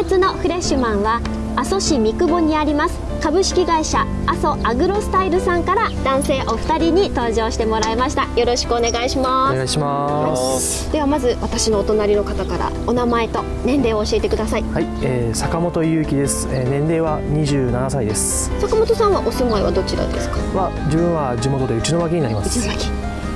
月のフレッシュマンは阿蘇市三久保にあります。株式会社阿蘇アグロスタイルさんから男性お二人に登場してもらいました。よろしくお願いします。お願いします。ではまず私のお隣の方からお名前と年齢を教えてください。はい、えー、坂本裕樹です、えー、年齢は27歳です。坂本さんはお住まいはどちらですか？は自分は地元で内野脇になります。内野脇。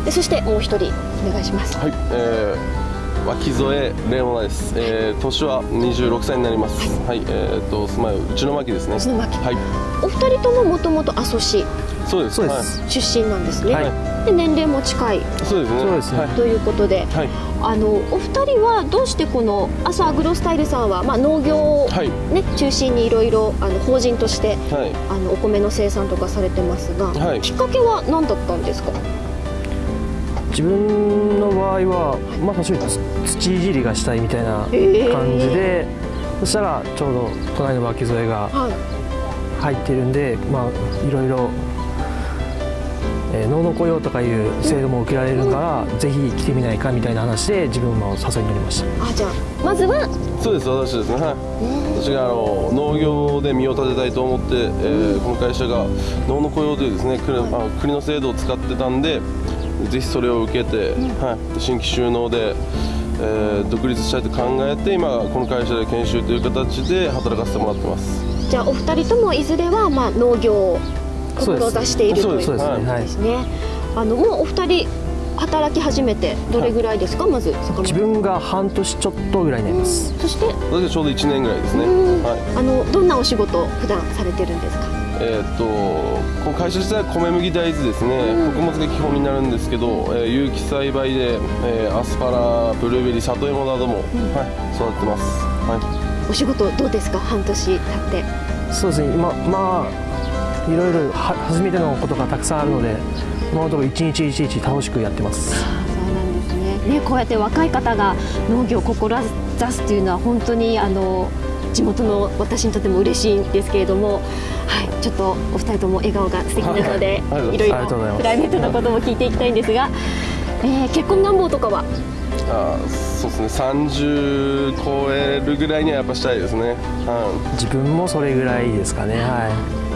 でそしてもう一人お願いします。はい、えー、脇添レモナです、えー、年は26歳になります。はい、えー、と住まいは内野脇ですね。内野脇はい。お二人とももともと阿蘇市。そうです。そうです、はい、出身なんですね、はい。で年齢も近い。そうですね。そうですね。はい。ということで、はい。あのお二人はどうしてこの阿蘇アグロスタイルさんは、まあ、農業を、はい。ね中心にいろいろあの法人としてはい。あのお米の生産とかされてますが、はい。きっかけは何だったんですか？自分の場合はまあ最初に土いじりがしたいみたいな感じで、そしたらちょうど隣の脇添がはい。入ってるんでまあいろいろ、えー、農の雇用とかいう制度も受けられるから、ぜひ来てみないかみたいな話で自分も誘いに乗りました。あじゃあまずは？そうです私ですね。はい。私があの農業で身を立てたいと思って、えーこの会社が農の雇用というですね国,、あ国の制度を使ってたんでぜひそれを受けて、はい、新規収納で、えー独立したいと考えて今この会社で研修という形で働かせてもらってます。じゃあお二人ともいずれは、まあ、農業を志しているというそうです。ことですね。はいです。ねあのもうお二人働き始めてどれぐらいですか、まず坂本自分が半年ちょっとぐらいになります。そして私はちょうど1年ぐらいですね、うん。はい。あのどんなお仕事を普段されてるんですか？えーっとこの会社自体は米麦大豆ですね、うん。穀物が基本になるんですけど、えー有機栽培で、えーアスパラブルーベリー里芋なども、はい、育ててます、はお仕事どうですか？半年経って。そうですね。今まあいろいろは初めてのことがたくさんあるので今のところ一日一日楽しくやってます。そうなんですね。ねこうやって若い方が農業を志すというのは本当にあの地元の私にとっても嬉しいんですけれども、はい、ちょっとお二人とも笑顔が素敵なので、はいいろいろプライベートなことも聞いていきたいんですが、えー結婚願望とかは？あーそうですね30超えるぐらいにはやっぱしたいですね、は自分もそれぐらいですかねは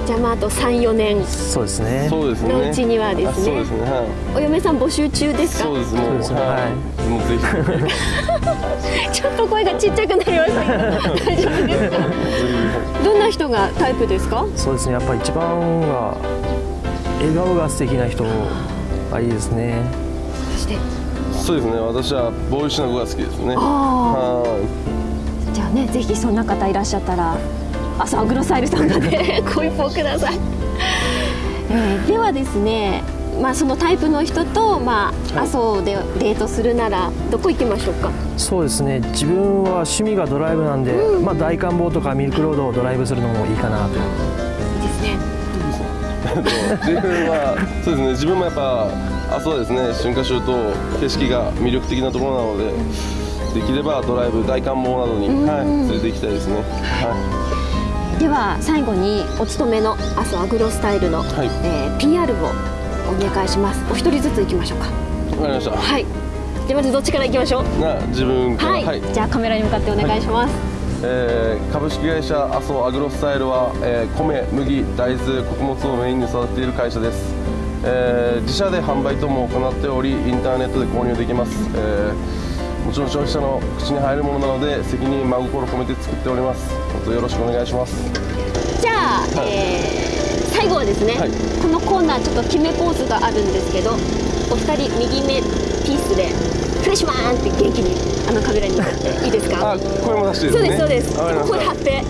じゃあまああと34年。いそうですい、ね。そうですね。のうちにはですね。あそうですね、はお嫁さん募集中でい、すか？そうですね。はい、もうぜひ。ちょっと声がちっちゃくなりましたけど大丈夫です。かどんな人がタイプですか？そうですね。やっぱり一番は笑顔が素敵な人がいいですね。そして。そうですね。私はボーイッシュな子が好きですね。あはあじゃあねぜひそんな方いらっしゃったら朝アグロサイルさんまでご一報ください、えーではですねまあそのタイプの人とまあはい。阿蘇でデートするならどこ行きましょうか？そうですね。自分は趣味がドライブなんで、まあ、大観峰とかミルクロードをドライブするのもいいかなと。いいですね。い自分はそうですね。自分もやっぱあそうですね春夏秋冬景色が魅力的なところなのでできればドライブ大観峰などに、はい、連れて行きたいですね。はでは最後にお勤めの阿蘇アグロスタイルの、はい。えー PR をお願いします。お一人ずつ行きましょうか。いわかりました。はい。じゃあまずどっちから行きましょう？な自分から。はい、じゃあカメラに向かってお願いします、えー株式会社阿蘇アグロスタイルは、えー米麦大豆穀物をメインに育てている会社です、えー自社で販売等も行っておりインターネットで購入できます、えーもちろん消費者の口に入るものなので責任真心込めて作っております。どうぞよろしくお願いします。じゃあ、えー最後はですね、はい。このコーナーちょっと決めポーズがあるんですけどお二人右目ピースでフレッシュマンって元気にあのカメラに向かっていいですか？あ声も出していいそうですすそうです。声張って、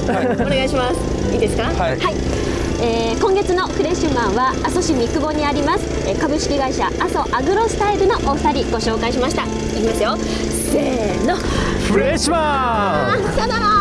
お願いします。いいですか？はいえー今月のフレッシュマンは阿蘇市三久保にあります、えー株式会社阿蘇アグロスタイルのお二人ご紹介しました。いきますよ。せーの。フレッシュマン。さよなら